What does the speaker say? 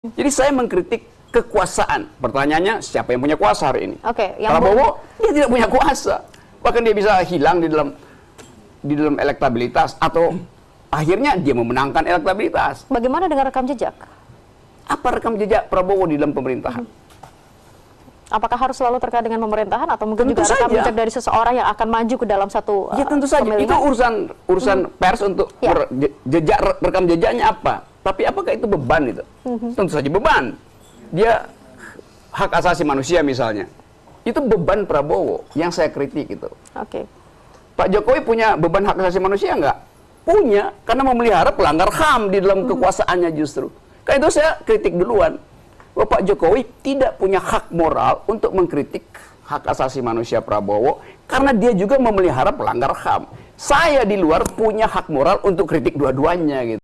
Jadi saya mengkritik kekuasaan. Pertanyaannya siapa yang punya kuasa hari ini? Oke, yang Prabowo dia tidak punya kuasa. Bahkan dia bisa hilang di dalam di dalam elektabilitas atau akhirnya dia memenangkan elektabilitas. Bagaimana dengan rekam jejak? Apa rekam jejak Prabowo di dalam pemerintahan? Apakah harus selalu terkait dengan pemerintahan atau mungkin Tentu juga rekam saja. jejak dari seseorang yang akan maju ke dalam satu Ya uh, tentu saja itu urusan urusan pers untuk Ya. rekam jejaknya apa. Tapi apakah itu beban itu? Mhm. Tentu saja beban. Dia hak asasi manusia misalnya. Itu beban Prabowo yang saya kritik itu. Oke. Pak Jokowi punya beban hak asasi manusia nggak? Punya, karena memelihara pelanggar HAM di dalam kekuasaannya justru. Karena itu saya kritik duluan. Bahwa Pak Jokowi tidak punya hak moral untuk mengkritik hak asasi manusia Prabowo, karena dia juga memelihara pelanggar HAM. Saya di luar punya hak moral untuk kritik dua-duanya gitu.